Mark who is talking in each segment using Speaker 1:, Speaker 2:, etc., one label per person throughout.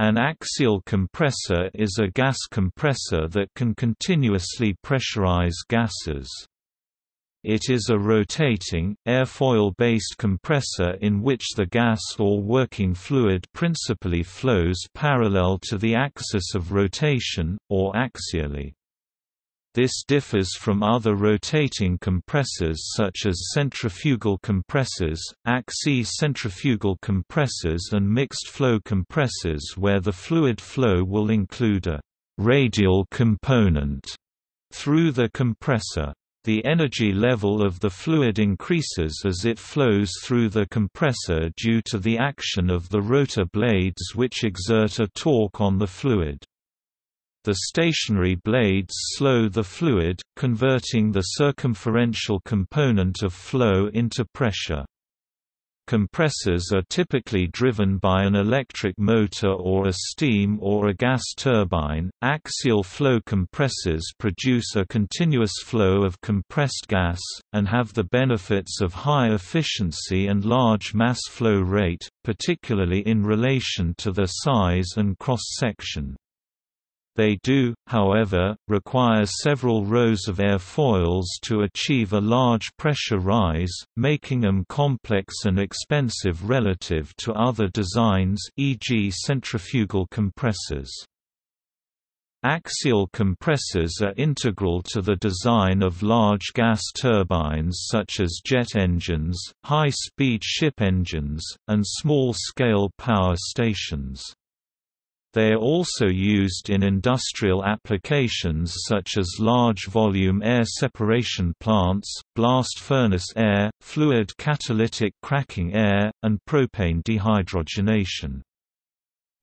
Speaker 1: An axial compressor is a gas compressor that can continuously pressurize gases. It is a rotating, airfoil-based compressor in which the gas or working fluid principally flows parallel to the axis of rotation, or axially. This differs from other rotating compressors such as centrifugal compressors, axi-centrifugal compressors and mixed-flow compressors where the fluid flow will include a «radial component» through the compressor. The energy level of the fluid increases as it flows through the compressor due to the action of the rotor blades which exert a torque on the fluid. The stationary blades slow the fluid, converting the circumferential component of flow into pressure. Compressors are typically driven by an electric motor or a steam or a gas turbine. Axial flow compressors produce a continuous flow of compressed gas, and have the benefits of high efficiency and large mass flow rate, particularly in relation to their size and cross-section. They do, however, require several rows of airfoils to achieve a large pressure rise, making them complex and expensive relative to other designs e.g. centrifugal compressors. Axial compressors are integral to the design of large gas turbines such as jet engines, high-speed ship engines, and small-scale power stations. They are also used in industrial applications such as large-volume air separation plants, blast furnace air, fluid catalytic cracking air, and propane dehydrogenation.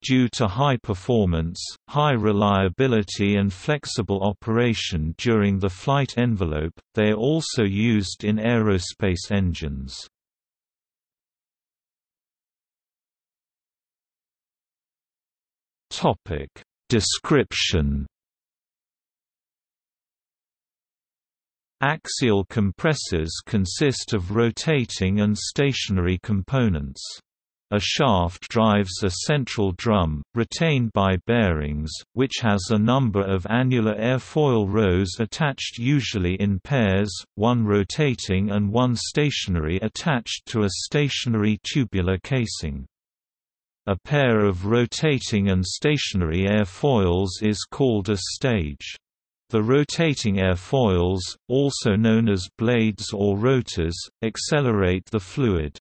Speaker 1: Due to high performance, high reliability and flexible operation during the flight envelope, they are also used in aerospace engines. Topic Description Axial compressors consist of rotating and stationary components. A shaft drives a central drum, retained by bearings, which has a number of annular airfoil rows attached usually in pairs, one rotating and one stationary attached to a stationary tubular casing. A pair of rotating and stationary airfoils is called a stage. The rotating airfoils, also known as blades or rotors, accelerate the fluid.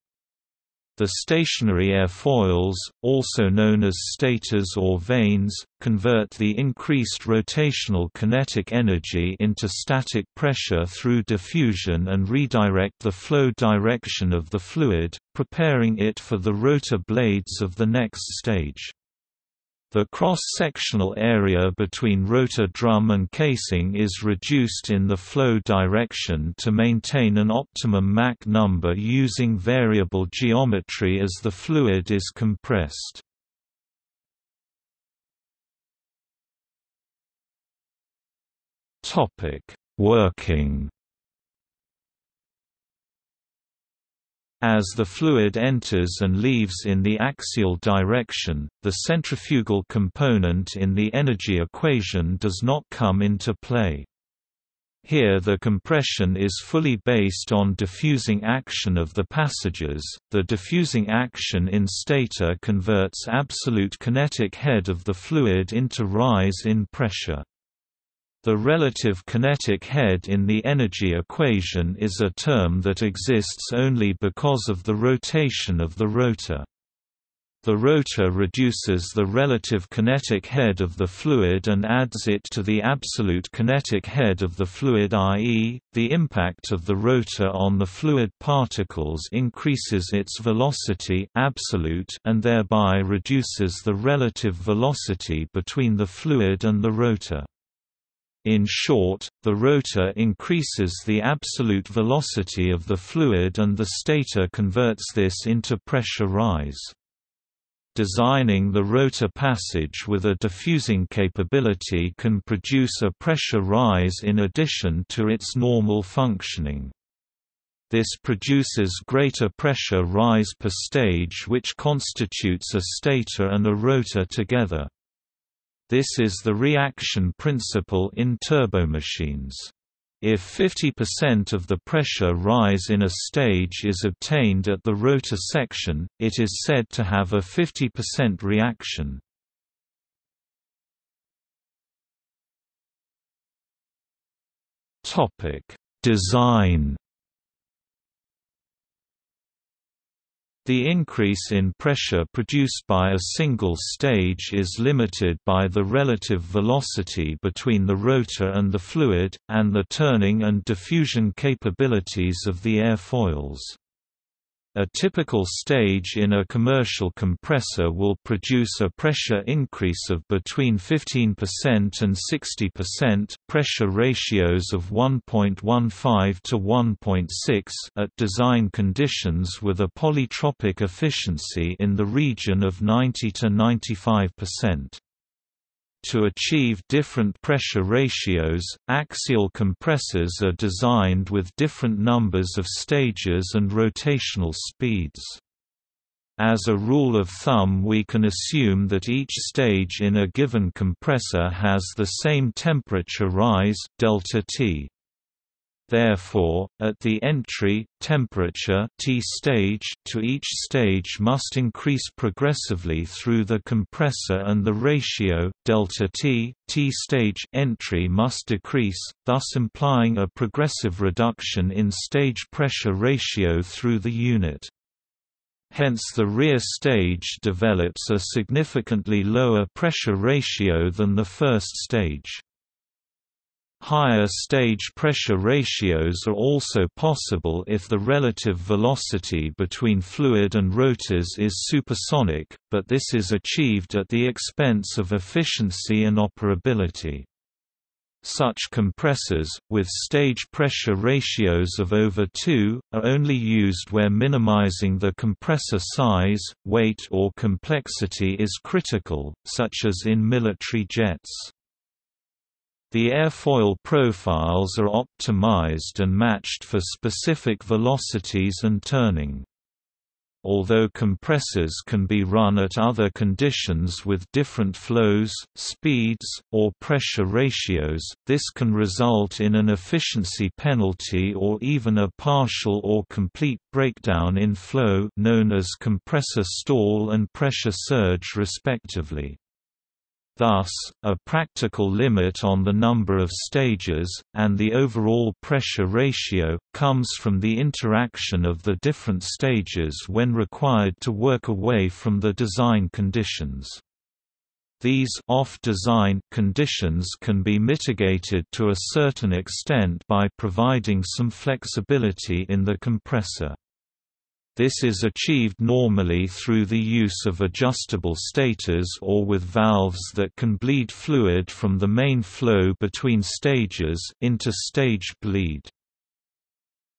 Speaker 1: The stationary airfoils, also known as stators or vanes, convert the increased rotational kinetic energy into static pressure through diffusion and redirect the flow direction of the fluid, preparing it for the rotor blades of the next stage. The cross-sectional area between rotor drum and casing is reduced in the flow direction to maintain an optimum Mach number using variable geometry as the fluid is compressed. Working As the fluid enters and leaves in the axial direction, the centrifugal component in the energy equation does not come into play. Here the compression is fully based on diffusing action of the passages. The diffusing action in stator converts absolute kinetic head of the fluid into rise in pressure. The relative kinetic head in the energy equation is a term that exists only because of the rotation of the rotor. The rotor reduces the relative kinetic head of the fluid and adds it to the absolute kinetic head of the fluid i.e., the impact of the rotor on the fluid particles increases its velocity absolute and thereby reduces the relative velocity between the fluid and the rotor. In short, the rotor increases the absolute velocity of the fluid and the stator converts this into pressure rise. Designing the rotor passage with a diffusing capability can produce a pressure rise in addition to its normal functioning. This produces greater pressure rise per stage which constitutes a stator and a rotor together. This is the reaction principle in turbomachines. If 50% of the pressure rise in a stage is obtained at the rotor section, it is said to have a 50% reaction. Design The increase in pressure produced by a single stage is limited by the relative velocity between the rotor and the fluid, and the turning and diffusion capabilities of the airfoils. A typical stage in a commercial compressor will produce a pressure increase of between 15% and 60% pressure ratios of 1.15 to 1.6 at design conditions with a polytropic efficiency in the region of 90 to 95%. To achieve different pressure ratios, axial compressors are designed with different numbers of stages and rotational speeds. As a rule of thumb we can assume that each stage in a given compressor has the same temperature rise delta T. Therefore, at the entry, temperature T stage to each stage must increase progressively through the compressor and the ratio delta T, T stage entry must decrease, thus implying a progressive reduction in stage pressure ratio through the unit. Hence the rear stage develops a significantly lower pressure ratio than the first stage. Higher stage pressure ratios are also possible if the relative velocity between fluid and rotors is supersonic, but this is achieved at the expense of efficiency and operability. Such compressors, with stage pressure ratios of over 2, are only used where minimizing the compressor size, weight or complexity is critical, such as in military jets. The airfoil profiles are optimized and matched for specific velocities and turning. Although compressors can be run at other conditions with different flows, speeds, or pressure ratios, this can result in an efficiency penalty or even a partial or complete breakdown in flow known as compressor stall and pressure surge respectively. Thus, a practical limit on the number of stages, and the overall pressure ratio, comes from the interaction of the different stages when required to work away from the design conditions. These off-design conditions can be mitigated to a certain extent by providing some flexibility in the compressor. This is achieved normally through the use of adjustable stators or with valves that can bleed fluid from the main flow between stages into stage bleed.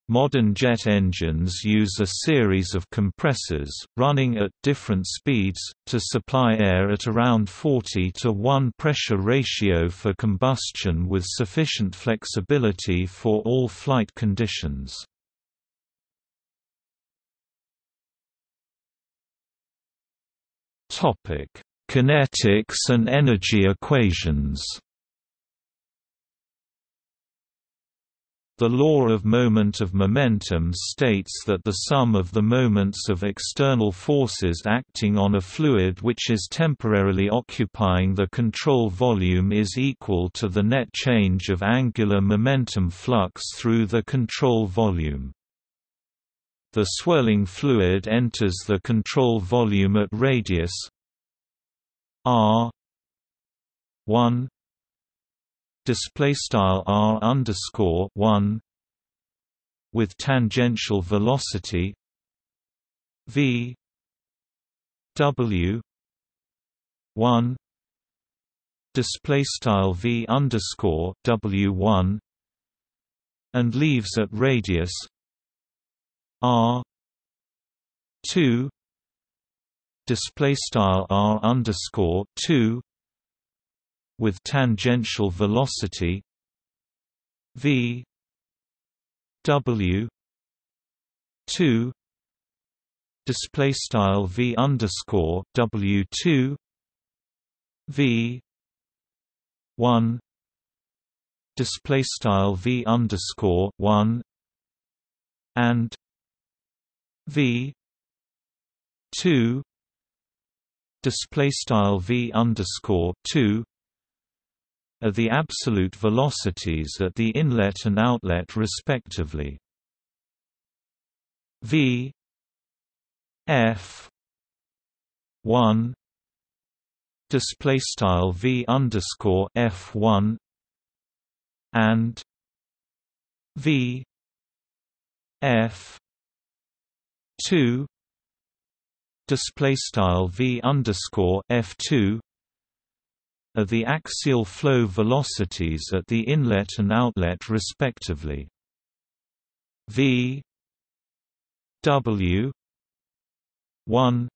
Speaker 1: Modern jet engines use a series of compressors, running at different speeds, to supply air at around 40 to 1 pressure ratio for combustion with sufficient flexibility for all flight conditions. Topic: Kinetics and energy equations. The law of moment of momentum states that the sum of the moments of external forces acting on a fluid which is temporarily occupying the control volume is equal to the net change of angular momentum flux through the control volume. The swirling fluid enters the control volume at radius r 1 display style r underscore 1 with tangential velocity v w 1 display style v underscore w 1 and leaves at radius R two display style R underscore two with tangential velocity V W two display style v underscore w two v one display style v underscore one and v. two. Display style v underscore two are the absolute velocities at the inlet and outlet respectively. v. F. 1 display style v underscore f 1 and v. F 2 display style v underscore f 2 are the axial flow velocities at the inlet and outlet respectively. V W one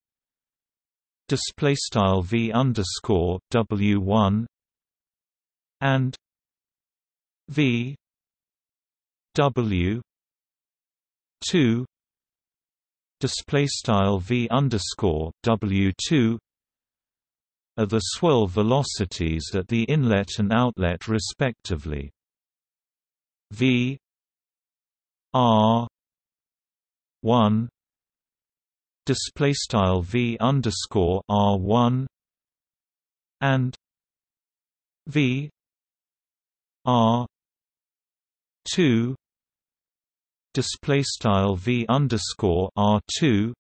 Speaker 1: display style V underscore W one and V W two display style V underscore W two are the swirl velocities at the inlet and outlet respectively. V R one display style V underscore R one and V R two display style V underscore R two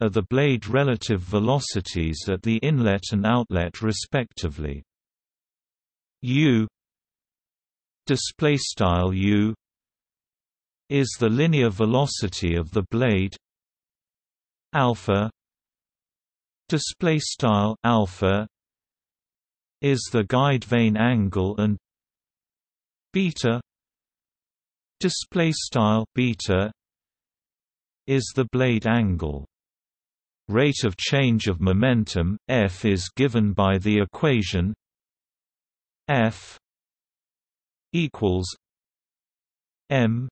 Speaker 1: are the blade relative velocities at the inlet and outlet respectively. U display style U is the linear velocity of the blade alpha display style alpha is the guide vane angle and beta display style beta is the blade angle. Rate of change of momentum, f is given by the equation f equals m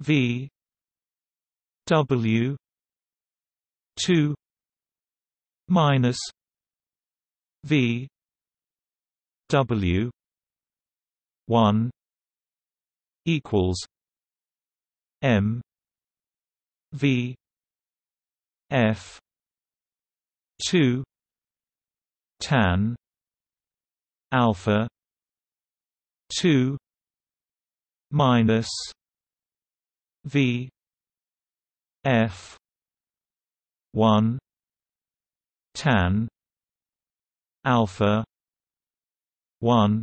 Speaker 1: v w 2 minus v w 1 equals m v F two tan alpha two minus V F one tan alpha one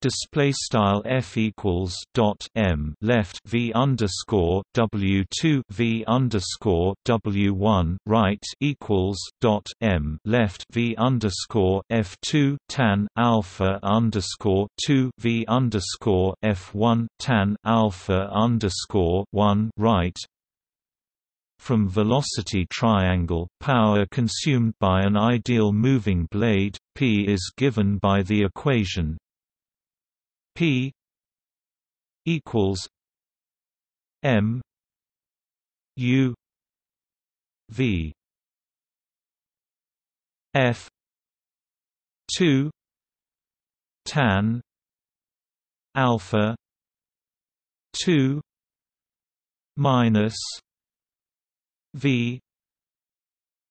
Speaker 1: display style f equals dot m left v underscore w two v underscore w one right equals dot m left v underscore f two tan alpha underscore two v underscore f one tan alpha underscore one right. From velocity triangle power consumed by an ideal moving blade p is given by the equation P equals M U V F two tan alpha two minus V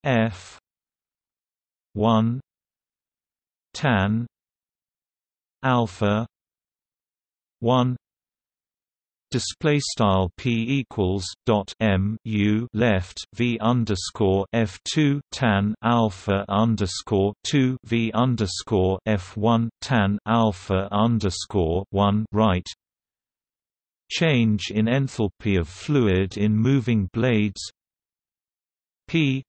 Speaker 1: F one tan alpha 1 display style p equals dot m u left v underscore f two tan alpha underscore two v underscore f one tan alpha underscore one right. Change in enthalpy of fluid in moving blades. P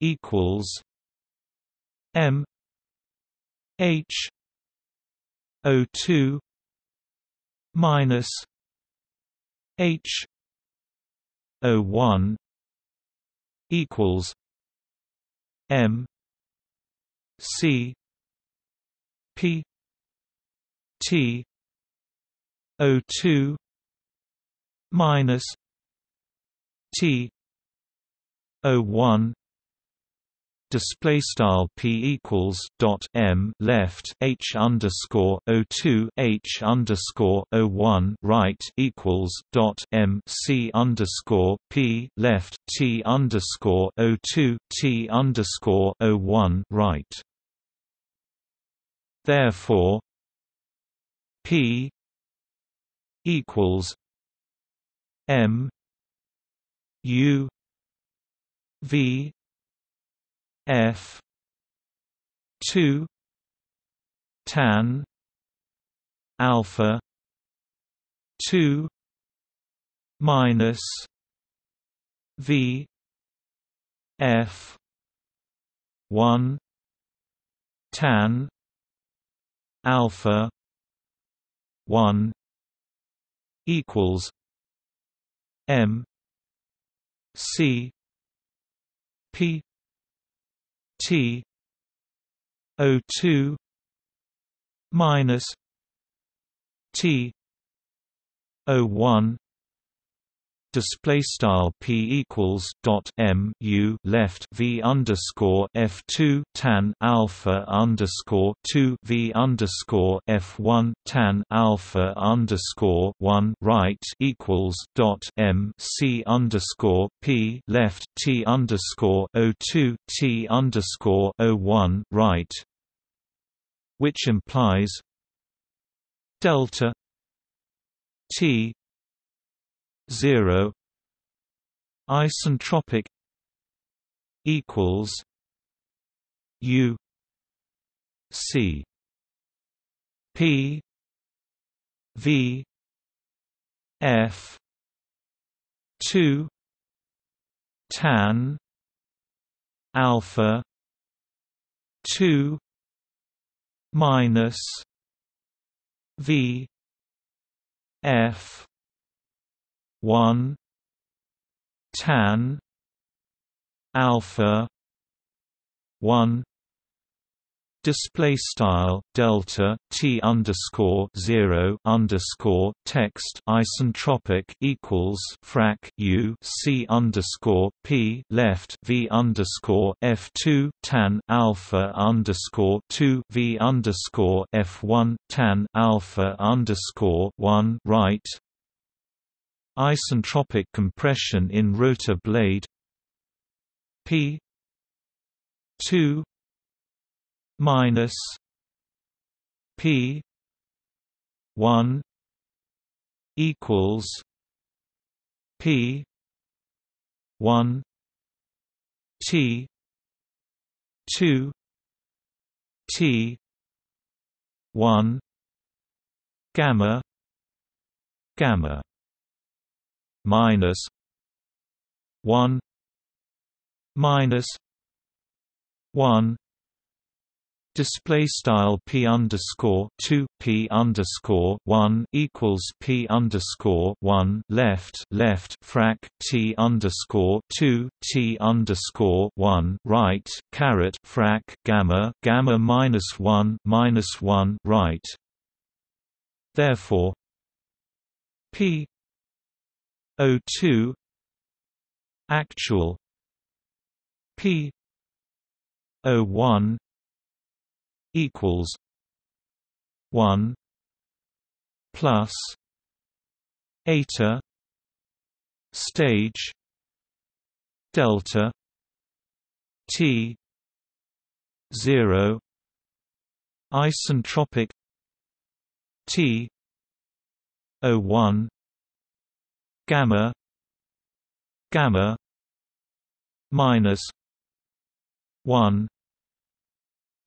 Speaker 1: equals m h O two minus H O one equals M C P T O two minus T O one display style p equals dot m left h underscore o two h underscore o one right equals dot m c underscore p left t underscore o two t underscore o one right. Therefore, p equals m u v F. two. Tan. Alpha. two. Minus V. F. one. Tan. Alpha. one. Equals M. C. P T O two minus T O one display style p equals dot m u left v underscore f two tan alpha underscore two v underscore f one tan alpha underscore one right equals dot m c underscore p left t underscore o two t underscore o one right, which implies delta t 0 isentropic equals u c p v f 2 tan alpha 2 minus v f one tan alpha one display style delta t underscore zero underscore text isentropic equals frac u c underscore p left v underscore f two tan alpha underscore two v underscore f one tan alpha underscore one right Isentropic compression in rotor blade P 2 minus P 1 equals P 1 T 2 T 1 gamma gamma minus one minus one display style p underscore two p underscore one equals p underscore one left left frac t underscore two t underscore one right caret frac gamma gamma minus one minus one right. Therefore, p O2 actual P O1 equals 1 plus eta stage delta T 0 isentropic T O1 gamma gamma minus 1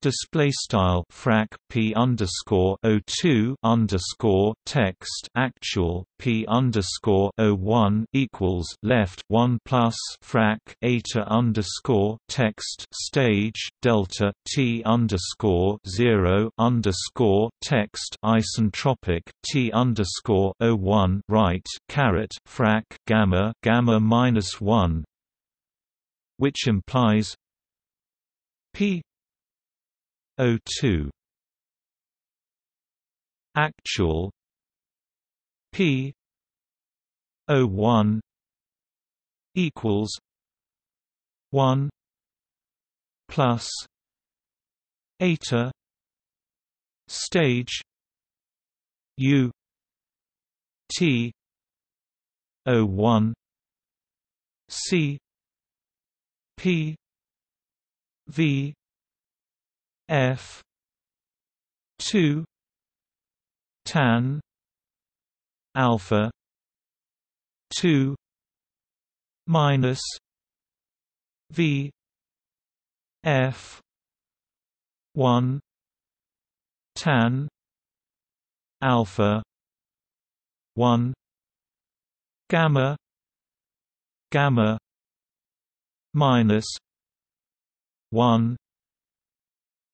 Speaker 1: display style frac p underscore o two underscore text actual p underscore o one equals left one plus frac eta underscore text stage delta t underscore zero underscore text isentropic t underscore o one right caret frac gamma gamma minus one which implies p O2 actual. P. O one equals one plus eta stage U T O one C P V F two tan alpha two minus V F one tan alpha 1 gamma gamma minus 1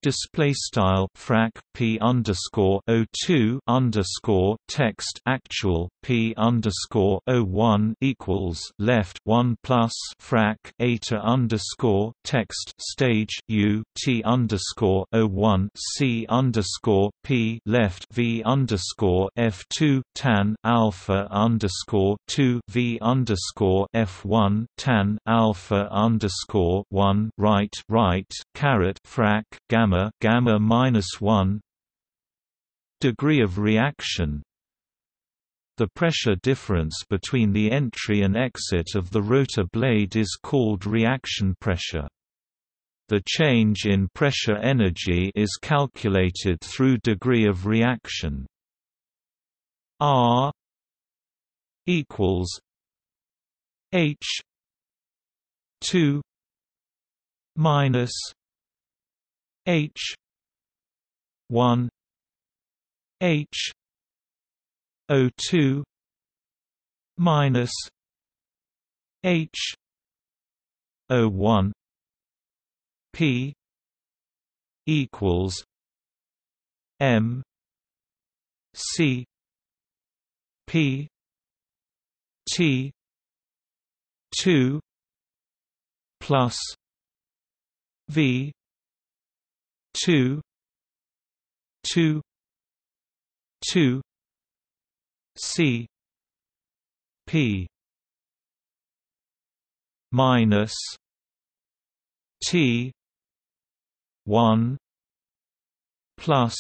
Speaker 1: display style frac p underscore o two underscore text actual p underscore o one equals left one plus frac eta underscore text stage u t underscore o one c underscore p left v underscore f two tan alpha underscore two v underscore f one tan alpha underscore one right right caret frac gamma gamma gamma minus 1 degree of reaction. The pressure difference between the entry and exit of the rotor blade is called reaction pressure. The change in pressure energy is calculated through degree of reaction. R equals H 2 minus H. one. H. O two. Minus H. O one. P. equals M. C. P. T. two. Plus V two two two C P minus T one plus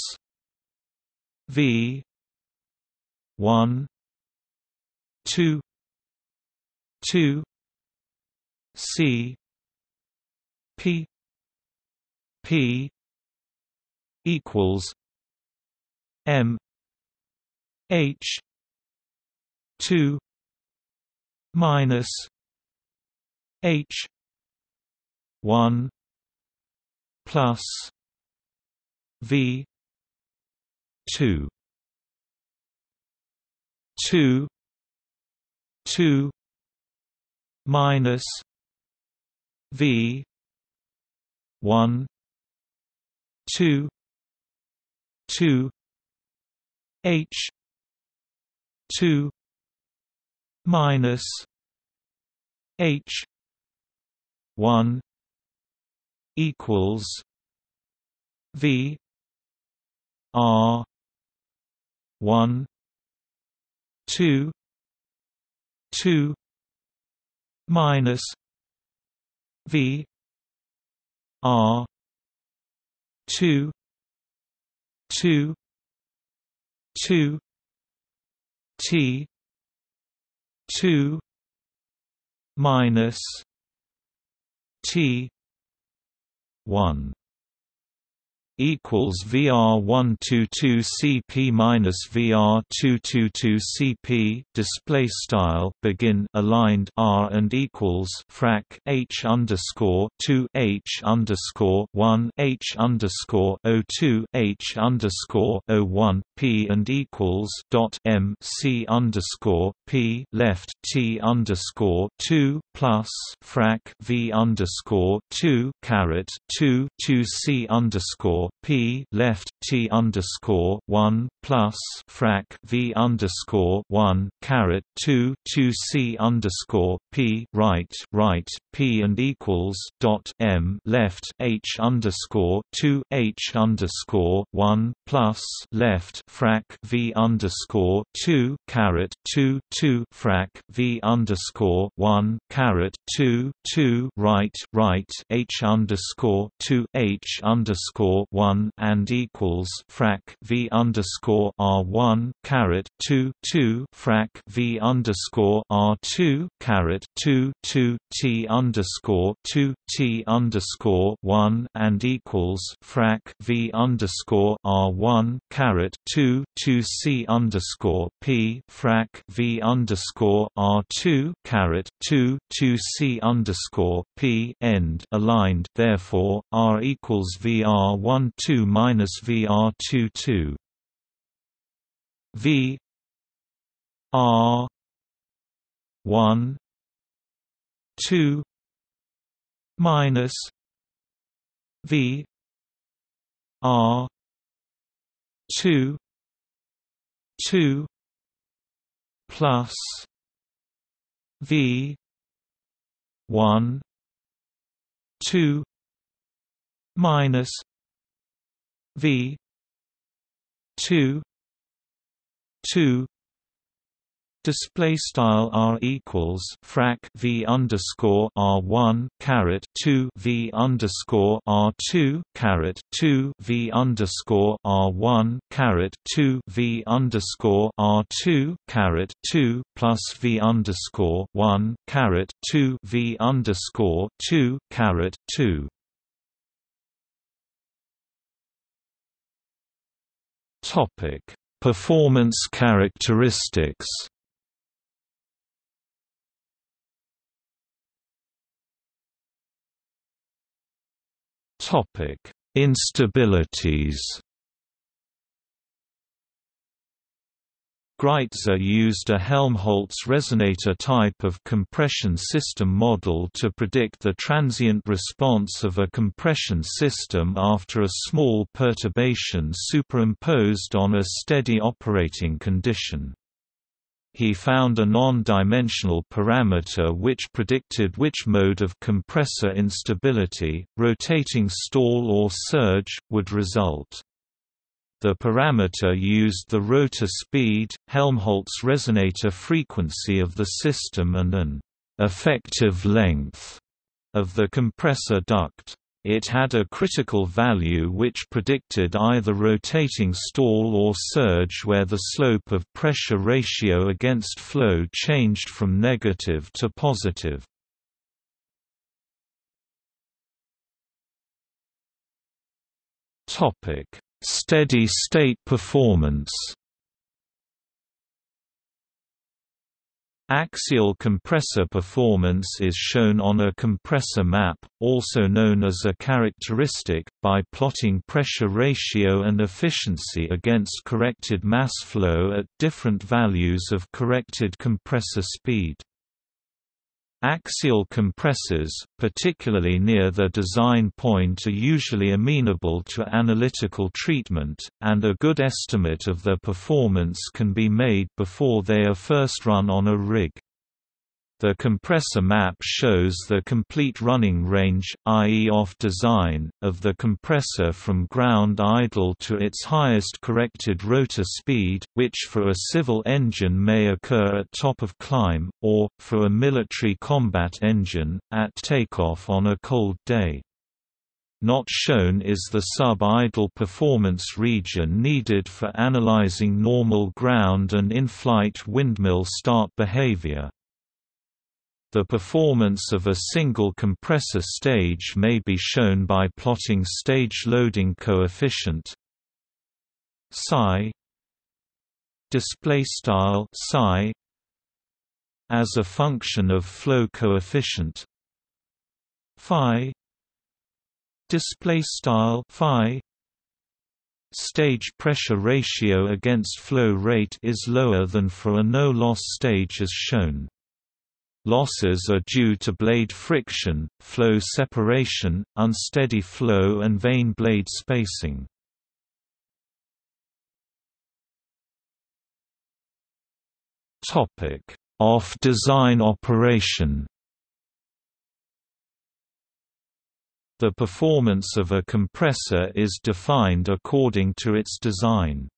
Speaker 1: V one two two C P P equals M H two minus H one plus V two two two minus V one two two H two minus H one equals V R one two two minus V R two two two T two minus T one equals VR one two two CP minus VR two two two CP display style begin aligned R and equals frac H underscore two H underscore one H underscore O two H underscore O one P and equals dot M C underscore P left T underscore two plus frac V underscore two caret two two C underscore p left t underscore one plus frac v underscore one caret two two c underscore p right right p and equals dot m left h underscore two h underscore one plus left frac v underscore two caret two two frac v underscore one caret two two right right h underscore two h underscore one and equals frac v underscore r one caret two two frac v underscore r two caret two two t underscore two t underscore one and equals frac v underscore r one caret two two c underscore p frac v underscore r two caret two two c underscore p end aligned. Therefore, r equals vr one two minus vr two two. V R one two minus V R two two plus V one two minus V two two Display style r equals frac v underscore r one caret two v underscore r two caret two v underscore r one caret two v underscore r two caret two plus v underscore one caret two v underscore two caret two. Topic Performance characteristics Topic: Instabilities. Greitzer used a Helmholtz resonator type of compression system model to predict the transient response of a compression system after a small perturbation superimposed on a steady operating condition. He found a non-dimensional parameter which predicted which mode of compressor instability, rotating stall or surge, would result. The parameter used the rotor speed, Helmholtz resonator frequency of the system and an effective length of the compressor duct. It had a critical value which predicted either rotating stall or surge where the slope of pressure ratio against flow changed from negative to positive. Steady state performance Axial compressor performance is shown on a compressor map, also known as a characteristic, by plotting pressure ratio and efficiency against corrected mass flow at different values of corrected compressor speed. Axial compressors, particularly near their design point are usually amenable to analytical treatment, and a good estimate of their performance can be made before they are first run on a rig. The compressor map shows the complete running range, i.e. off design, of the compressor from ground idle to its highest corrected rotor speed, which for a civil engine may occur at top of climb, or, for a military combat engine, at takeoff on a cold day. Not shown is the sub-idle performance region needed for analyzing normal ground and in-flight windmill start behavior. The performance of a single compressor stage may be shown by plotting stage loading coefficient psi display style psi as a function of flow coefficient phi display style phi stage pressure ratio against flow rate is lower than for a no loss stage as shown Losses are due to blade friction, flow separation, unsteady flow and vane blade spacing. Off-design operation The performance of a compressor is defined according to its design.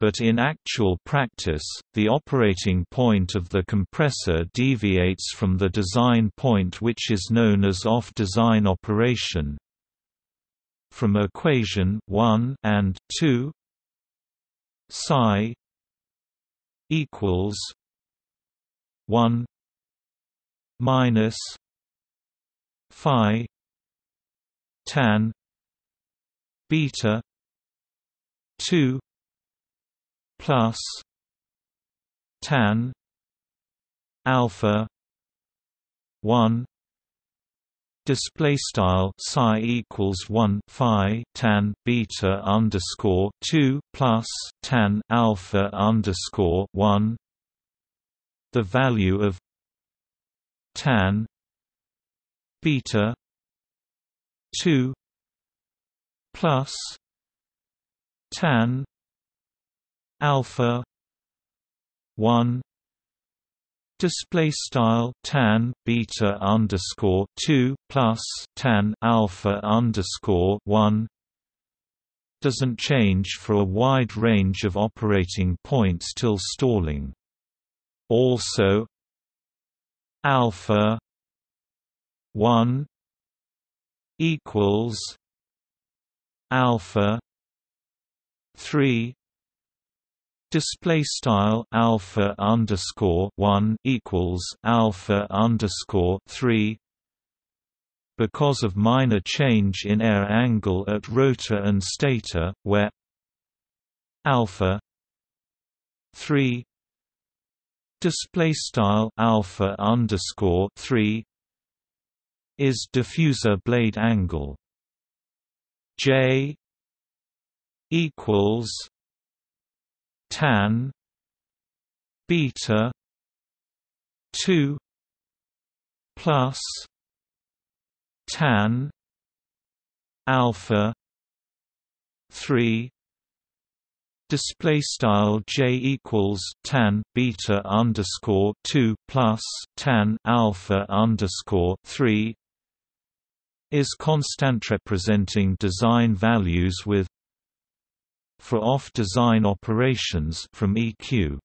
Speaker 1: But in actual practice, the operating point of the compressor deviates from the design point which is known as off-design operation. From equation 1 and 2 psi equals 1 minus phi tan beta 2 plus tan alpha 1 display style psi equals 1 phi tan beta underscore 2 plus tan alpha underscore 1 the value of tan beta 2 plus tan alpha. 1 display style tan beta underscore 2 plus tan alpha underscore 1 doesn't change for a wide range of operating points till stalling. Also alpha 1 equals alpha 3 display style alpha underscore 1 equals alpha underscore 3 because of minor change in air angle at rotor and stator where alpha 3 display style alpha underscore 3 is diffuser blade angle. J equals tan beta 2 plus tan alpha 3 display style j equals tan beta underscore 2 plus tan alpha underscore 3 is constant representing design values with for off-design operations from EQ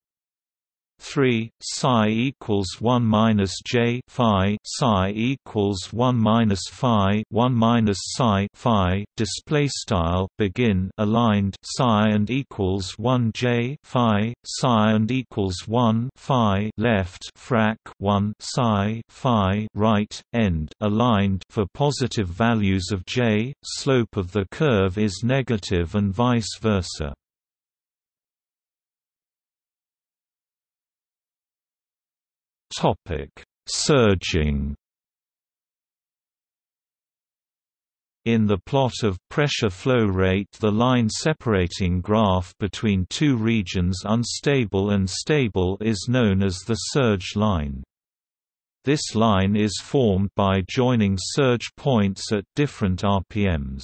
Speaker 1: 3 psi equals 1 minus j phi psi equals 1 minus phi 1 minus psi phi display style begin aligned psi and equals 1 j phi psi and equals 1 phi left frac 1 psi phi right end aligned for positive values of j slope of the curve is negative and vice versa Topic: Surging. In the plot of pressure flow rate the line separating graph between two regions unstable and stable is known as the surge line. This line is formed by joining surge points at different RPMs.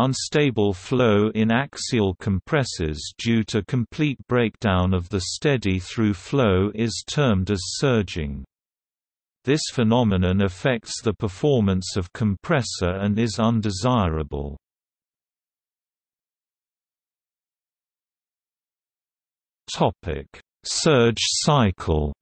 Speaker 1: Unstable flow in axial compressors due to complete breakdown of the steady through flow is termed as surging. This phenomenon affects the performance of compressor and is undesirable. Surge cycle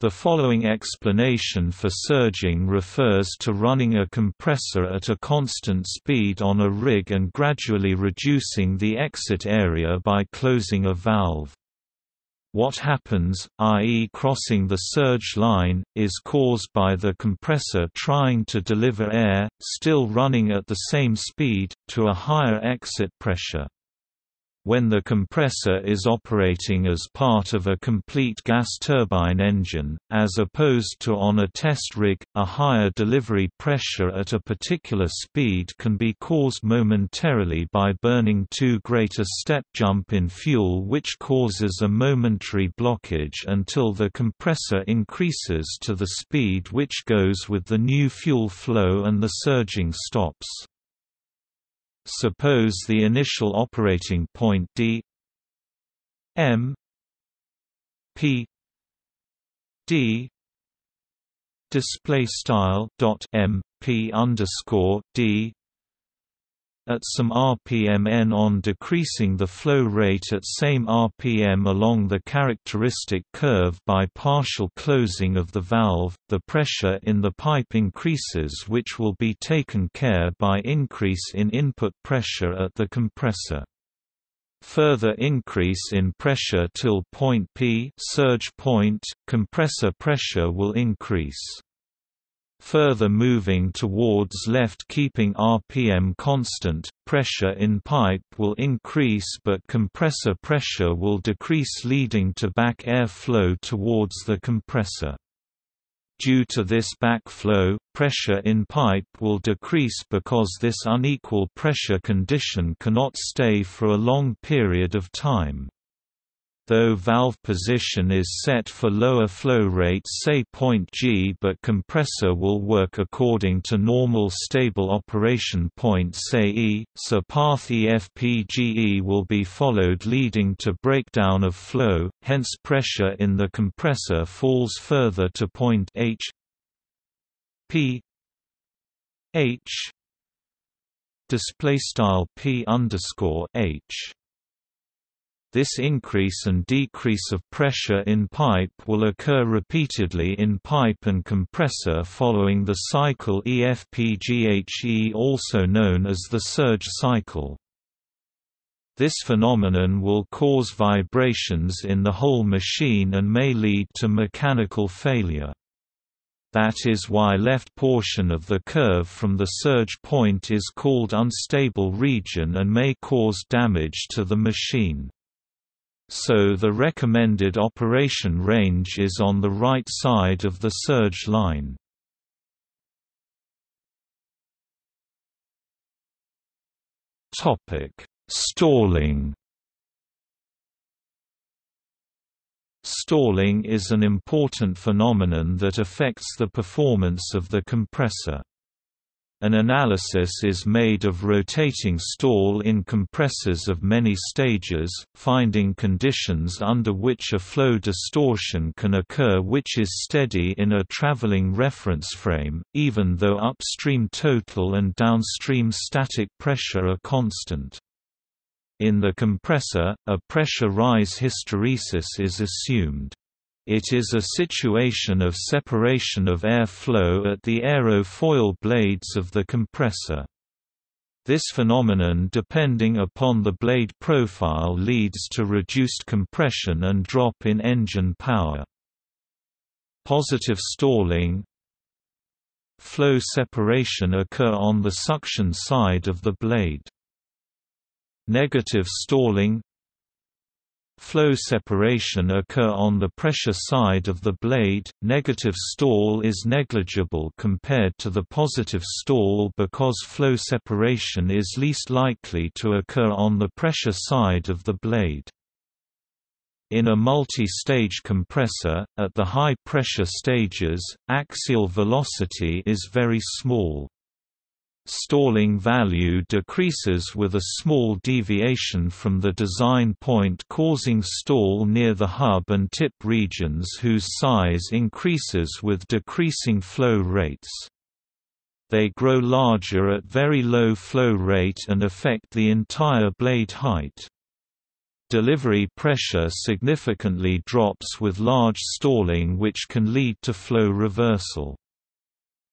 Speaker 1: The following explanation for surging refers to running a compressor at a constant speed on a rig and gradually reducing the exit area by closing a valve. What happens, i.e. crossing the surge line, is caused by the compressor trying to deliver air, still running at the same speed, to a higher exit pressure. When the compressor is operating as part of a complete gas turbine engine, as opposed to on a test rig, a higher delivery pressure at a particular speed can be caused momentarily by burning too great a step jump in fuel which causes a momentary blockage until the compressor increases to the speed which goes with the new fuel flow and the surging stops. Suppose the initial operating point d m p d display style dot m p underscore d at some rpm n on decreasing the flow rate at same rpm along the characteristic curve by partial closing of the valve, the pressure in the pipe increases which will be taken care by increase in input pressure at the compressor. Further increase in pressure till point P surge point, compressor pressure will increase. Further moving towards left keeping RPM constant, pressure in pipe will increase but compressor pressure will decrease leading to back air flow towards the compressor. Due to this backflow, pressure in pipe will decrease because this unequal pressure condition cannot stay for a long period of time though valve position is set for lower flow rates say point G but compressor will work according to normal stable operation point say E, so path EFPGE will be followed leading to breakdown of flow, hence pressure in the compressor falls further to point H P H display style P underscore H this increase and decrease of pressure in pipe will occur repeatedly in pipe and compressor following the cycle EFPGHE also known as the surge cycle. This phenomenon will cause vibrations in the whole machine and may lead to mechanical failure. That is why left portion of the curve from the surge point is called unstable region and may cause damage to the machine so the recommended operation range is on the right side of the surge line. Stalling Stalling is an important phenomenon that affects the performance of the compressor. An analysis is made of rotating stall in compressors of many stages, finding conditions under which a flow distortion can occur which is steady in a traveling reference frame, even though upstream total and downstream static pressure are constant. In the compressor, a pressure rise hysteresis is assumed. It is a situation of separation of air flow at the aerofoil blades of the compressor. This phenomenon depending upon the blade profile leads to reduced compression and drop in engine power. Positive stalling Flow separation occur on the suction side of the blade. Negative stalling Flow separation occur on the pressure side of the blade. Negative stall is negligible compared to the positive stall because flow separation is least likely to occur on the pressure side of the blade. In a multi-stage compressor, at the high pressure stages, axial velocity is very small. Stalling value decreases with a small deviation from the design point causing stall near the hub and tip regions whose size increases with decreasing flow rates. They grow larger at very low flow rate and affect the entire blade height. Delivery pressure significantly drops with large stalling which can lead to flow reversal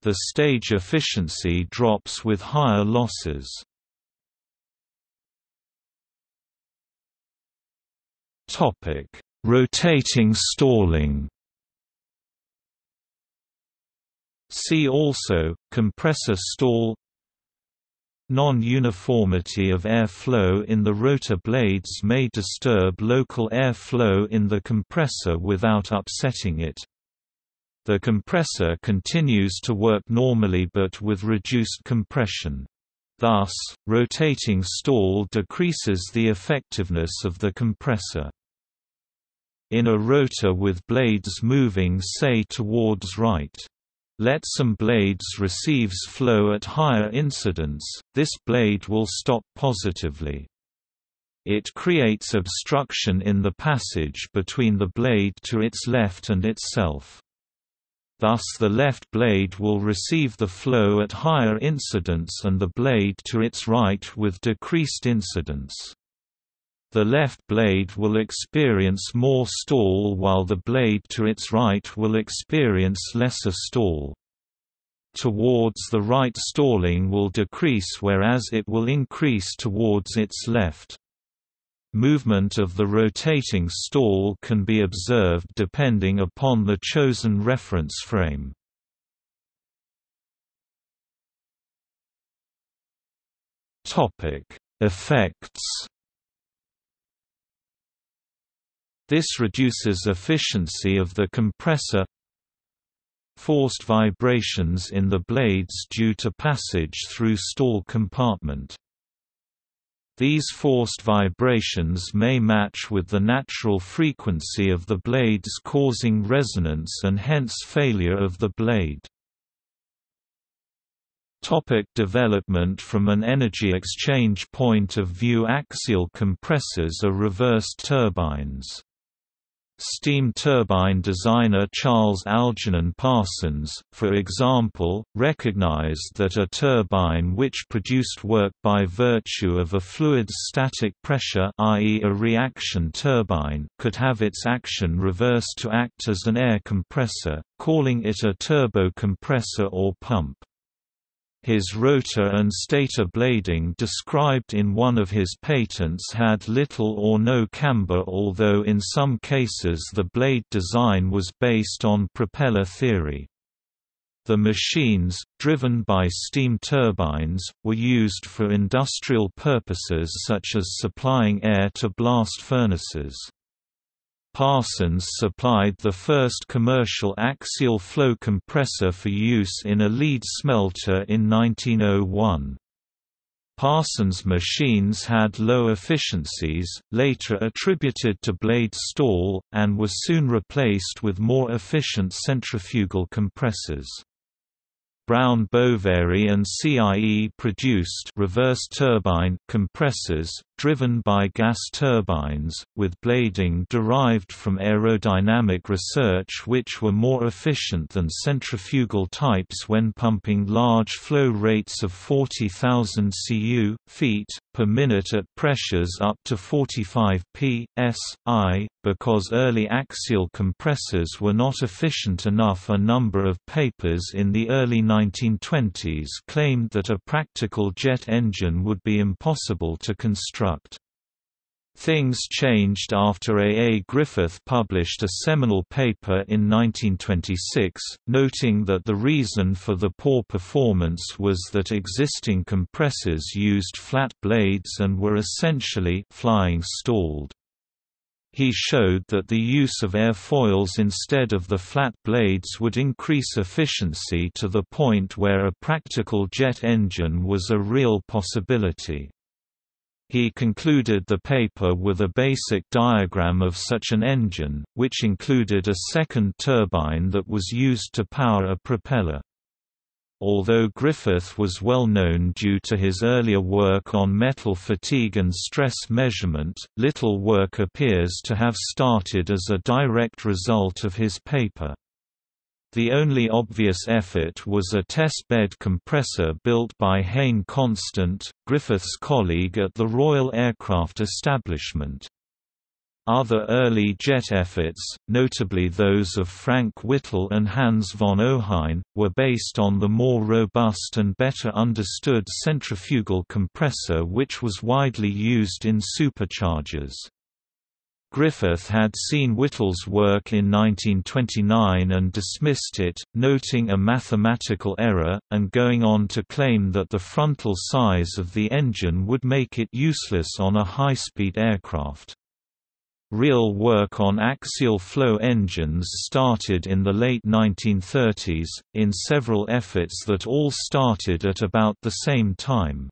Speaker 1: the stage efficiency drops with higher losses. Topic: Rotating stalling. See also compressor stall Non-uniformity of air flow in the rotor blades may disturb local air flow in the compressor without upsetting it. The compressor continues to work normally but with reduced compression. Thus, rotating stall decreases the effectiveness of the compressor. In a rotor with blades moving say towards right, let some blades receives flow at higher incidence, this blade will stop positively. It creates obstruction in the passage between the blade to its left and itself. Thus the left blade will receive the flow at higher incidence and the blade to its right with decreased incidence. The left blade will experience more stall while the blade to its right will experience lesser stall. Towards the right stalling will decrease whereas it will increase towards its left. Movement of the rotating stall can be observed depending upon the chosen reference frame. Effects. This reduces efficiency of the compressor. Forced vibrations in the blades due to passage through stall compartment these forced vibrations may match with the natural frequency of the blades causing resonance and hence failure of the blade. Topic development From an energy exchange point of view axial compressors are reversed turbines. Steam turbine designer Charles Algernon Parsons, for example, recognized that a turbine which produced work by virtue of a fluid's static pressure i.e. a reaction turbine could have its action reversed to act as an air compressor, calling it a turbo compressor or pump. His rotor and stator blading described in one of his patents had little or no camber although in some cases the blade design was based on propeller theory. The machines, driven by steam turbines, were used for industrial purposes such as supplying air to blast furnaces. Parsons supplied the first commercial axial flow compressor for use in a lead smelter in 1901. Parsons machines had low efficiencies, later attributed to blade stall, and were soon replaced with more efficient centrifugal compressors. Brown Boveri and CIE produced reverse turbine compressors, driven by gas turbines, with blading derived from aerodynamic research which were more efficient than centrifugal types when pumping large flow rates of 40,000 cu feet per minute at pressures up to 45 p. s. i. Because early axial compressors were not efficient enough a number of papers in the early 1920s claimed that a practical jet engine would be impossible to construct. Things changed after A. A. Griffith published a seminal paper in 1926, noting that the reason for the poor performance was that existing compressors used flat blades and were essentially flying stalled. He showed that the use of airfoils instead of the flat blades would increase efficiency to the point where a practical jet engine was a real possibility. He concluded the paper with a basic diagram of such an engine, which included a second turbine that was used to power a propeller. Although Griffith was well known due to his earlier work on metal fatigue and stress measurement, little work appears to have started as a direct result of his paper. The only obvious effort was a test-bed compressor built by Hayne Constant, Griffith's colleague at the Royal Aircraft Establishment. Other early jet efforts, notably those of Frank Whittle and Hans von Ohain, were based on the more robust and better understood centrifugal compressor which was widely used in superchargers. Griffith had seen Whittle's work in 1929 and dismissed it, noting a mathematical error, and going on to claim that the frontal size of the engine would make it useless on a high-speed aircraft. Real work on axial flow engines started in the late 1930s, in several efforts that all started at about the same time.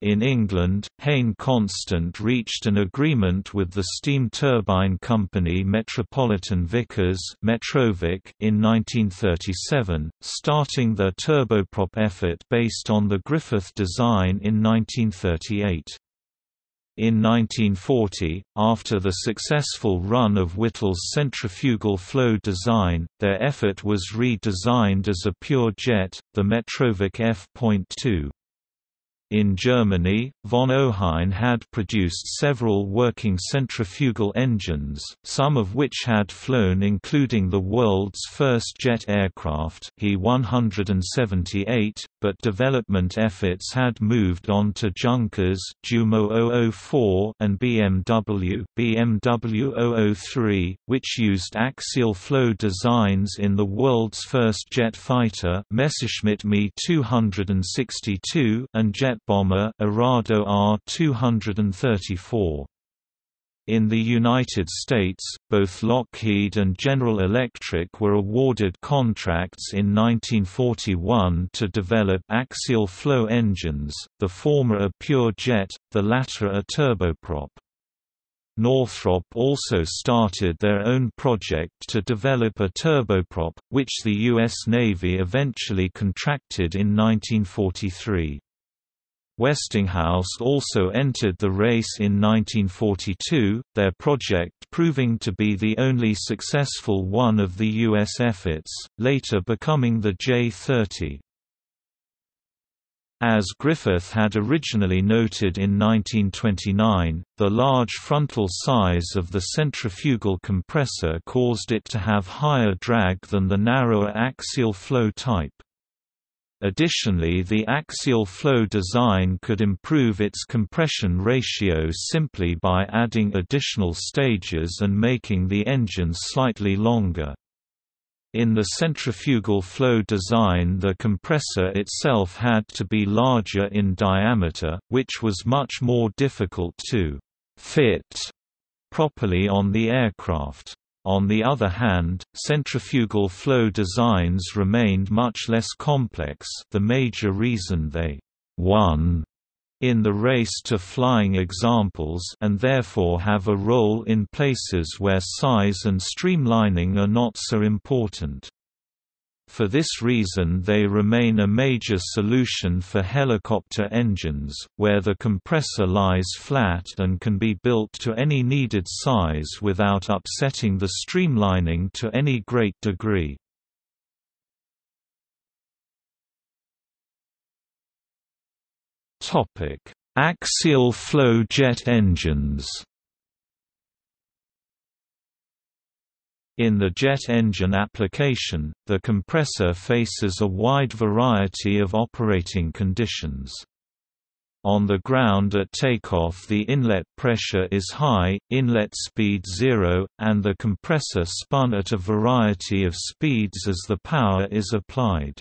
Speaker 1: In England, Hayne Constant reached an agreement with the steam turbine company Metropolitan Vickers in 1937, starting their turboprop effort based on the Griffith design in 1938. In 1940, after the successful run of Whittle's centrifugal flow design, their effort was redesigned as a pure jet, the Metrovick F.2. In Germany, von Ohain had produced several working centrifugal engines, some of which had flown including the world's first jet aircraft He 178, but development efforts had moved on to Junkers Jumo 004 and BMW BMW 003, which used axial flow designs in the world's first jet fighter Messerschmitt Me 262 and jet bomber Arado R-234. In the United States, both Lockheed and General Electric were awarded contracts in 1941 to develop axial flow engines, the former a pure jet, the latter a turboprop. Northrop also started their own project to develop a turboprop, which the U.S. Navy eventually contracted in 1943. Westinghouse also entered the race in 1942, their project proving to be the only successful one of the U.S. efforts, later becoming the J-30. As Griffith had originally noted in 1929, the large frontal size of the centrifugal compressor caused it to have higher drag than the narrower axial flow type. Additionally the axial flow design could improve its compression ratio simply by adding additional stages and making the engine slightly longer. In the centrifugal flow design the compressor itself had to be larger in diameter, which was much more difficult to «fit» properly on the aircraft. On the other hand, centrifugal flow designs remained much less complex the major reason they «won» in the race to flying examples and therefore have a role in places where size and streamlining are not so important. For this reason they remain a major solution for helicopter engines, where the compressor lies flat and can be built to any needed size without upsetting the streamlining to any great degree. Axial flow jet engines In the jet engine application, the compressor faces a wide variety of operating conditions. On the ground at takeoff the inlet pressure is high, inlet speed zero, and the compressor spun at a variety of speeds as the power is applied.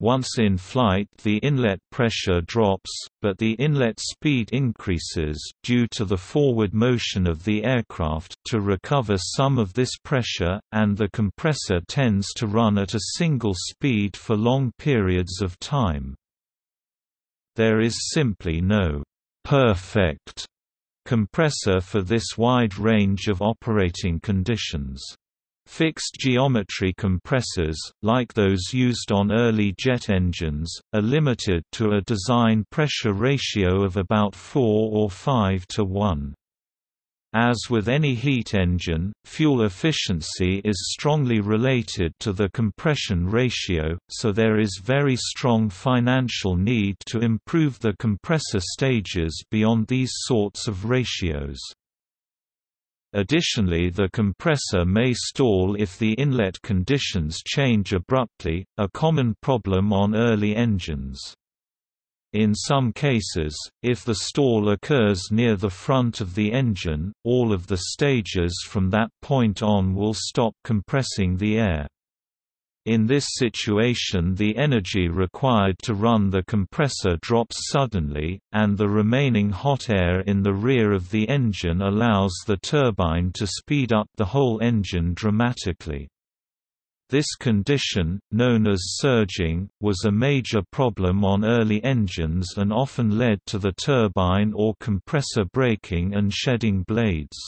Speaker 1: Once in flight the inlet pressure drops, but the inlet speed increases due to the forward motion of the aircraft to recover some of this pressure, and the compressor tends to run at a single speed for long periods of time. There is simply no «perfect» compressor for this wide range of operating conditions. Fixed geometry compressors, like those used on early jet engines, are limited to a design pressure ratio of about 4 or 5 to 1. As with any heat engine, fuel efficiency is strongly related to the compression ratio, so there is very strong financial need to improve the compressor stages beyond these sorts of ratios. Additionally the compressor may stall if the inlet conditions change abruptly, a common problem on early engines. In some cases, if the stall occurs near the front of the engine, all of the stages from that point on will stop compressing the air. In this situation the energy required to run the compressor drops suddenly, and the remaining hot air in the rear of the engine allows the turbine to speed up the whole engine dramatically. This condition, known as surging, was a major problem on early engines and often led to the turbine or compressor breaking and shedding blades.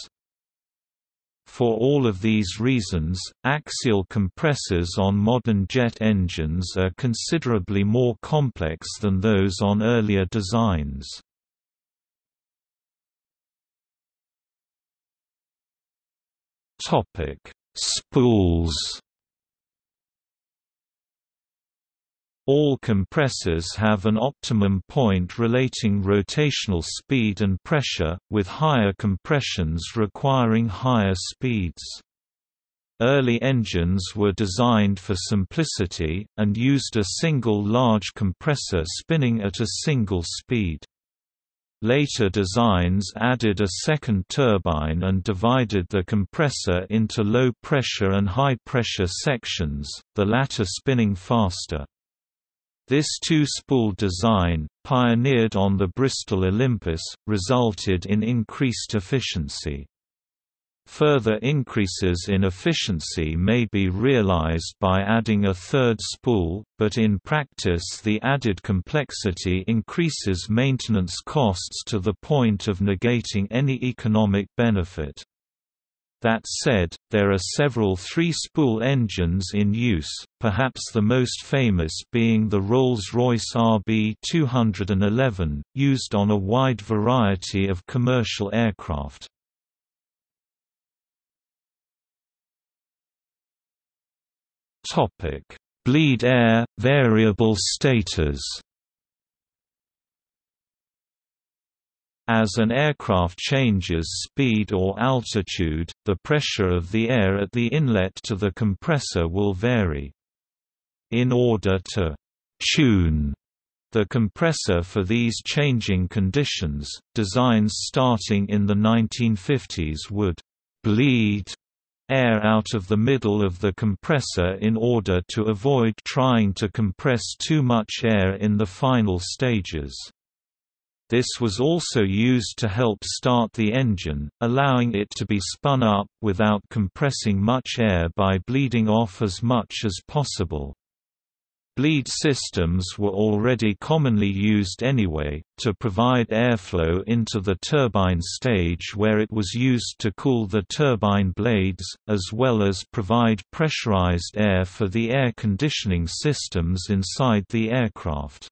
Speaker 1: For all of these reasons, axial compressors on modern jet engines are considerably more complex than those on earlier designs. Spools All compressors have an optimum point relating rotational speed and pressure, with higher compressions requiring higher speeds. Early engines were designed for simplicity, and used a single large compressor spinning at a single speed. Later designs added a second turbine and divided the compressor into low-pressure and high-pressure sections, the latter spinning faster. This two-spool design, pioneered on the Bristol Olympus, resulted in increased efficiency. Further increases in efficiency may be realized by adding a third spool, but in practice the added complexity increases maintenance costs to the point of negating any economic benefit. That said, there are several three-spool engines in use, perhaps the most famous being the Rolls-Royce RB211, used on a wide variety of commercial aircraft. Bleed air, variable stators As an aircraft changes speed or altitude, the pressure of the air at the inlet to the compressor will vary. In order to «tune» the compressor for these changing conditions, designs starting in the 1950s would «bleed» air out of the middle of the compressor in order to avoid trying to compress too much air in the final stages. This was also used to help start the engine, allowing it to be spun up without compressing much air by bleeding off as much as possible. Bleed systems were already commonly used anyway, to provide airflow into the turbine stage where it was used to cool the turbine blades, as well as provide pressurized air for the air conditioning systems inside the aircraft.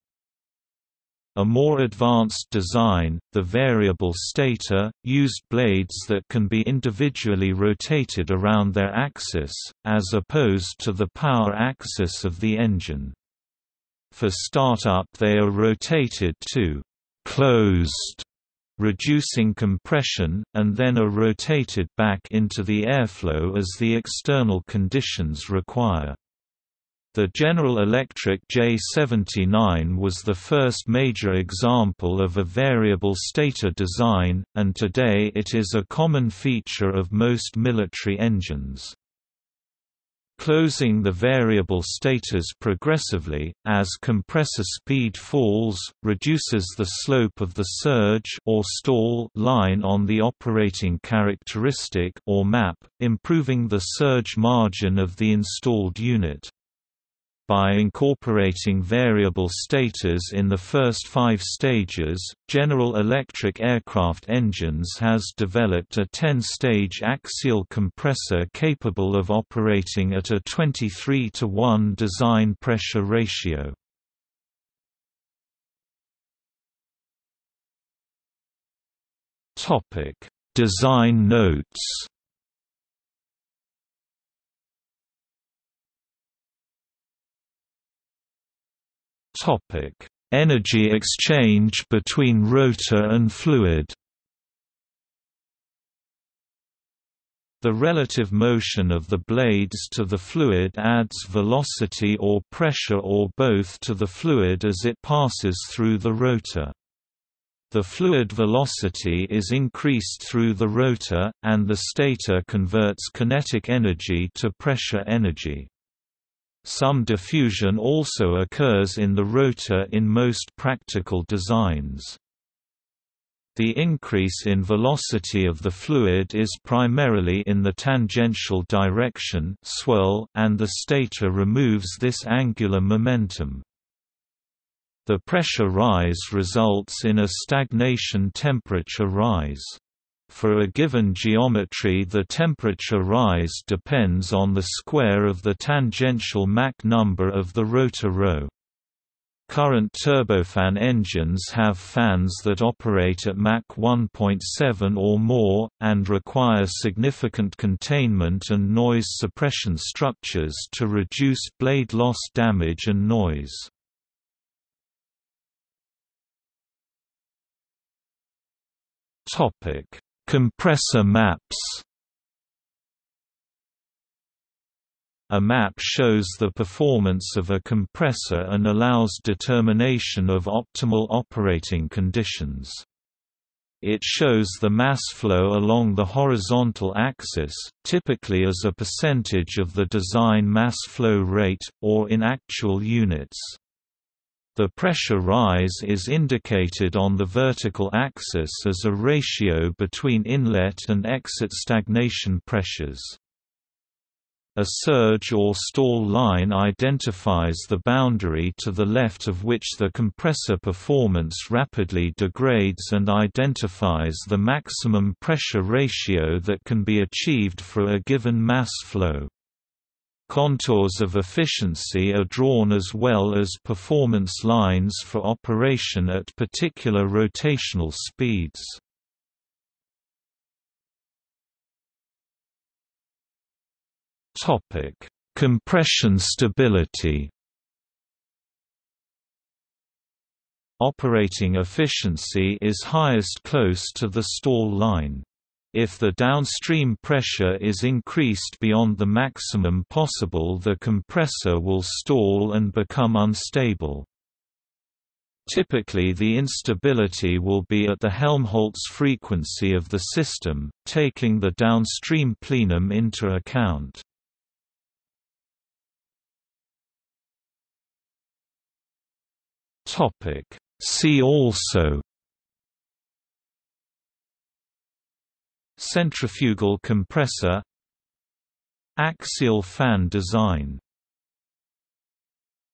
Speaker 1: A more advanced design, the variable stator, used blades that can be individually rotated around their axis, as opposed to the power axis of the engine. For startup they are rotated to «closed», reducing compression, and then are rotated back into the airflow as the external conditions require. The General Electric J79 was the first major example of a variable stator design, and today it is a common feature of most military engines. Closing the variable stators progressively, as compressor speed falls, reduces the slope of the surge or stall line on the operating characteristic or map, improving the surge margin of the installed unit by incorporating variable stators in the first five stages, General Electric aircraft engines has developed a 10-stage axial compressor capable of operating at a 23 to 1 design pressure ratio. Design notes Energy exchange between rotor and fluid. The relative motion of the blades to the fluid adds velocity or pressure or both to the fluid as it passes through the rotor. The fluid velocity is increased through the rotor, and the stator converts kinetic energy to pressure energy. Some diffusion also occurs in the rotor in most practical designs. The increase in velocity of the fluid is primarily in the tangential direction swirl, and the stator removes this angular momentum. The pressure rise results in a stagnation temperature rise. For a given geometry the temperature rise depends on the square of the tangential Mach number of the rotor row. Current turbofan engines have fans that operate at Mach 1.7 or more, and require significant containment and noise suppression structures to reduce blade loss damage and noise. Compressor maps A map shows the performance of a compressor and allows determination of optimal operating conditions. It shows the mass flow along the horizontal axis, typically as a percentage of the design mass flow rate, or in actual units. The pressure rise is indicated on the vertical axis as a ratio between inlet and exit stagnation pressures. A surge or stall line identifies the boundary to the left of which the compressor performance rapidly degrades and identifies the maximum pressure ratio that can be achieved for a given mass flow. Contours of efficiency are drawn as well as performance lines for operation at particular rotational speeds. Topic: Compression stability. Operating efficiency is highest close to the stall line. If the downstream pressure is increased beyond the maximum possible the compressor will stall and become unstable. Typically the instability will be at the Helmholtz frequency of the system, taking the downstream plenum into account. See also Centrifugal compressor Axial fan design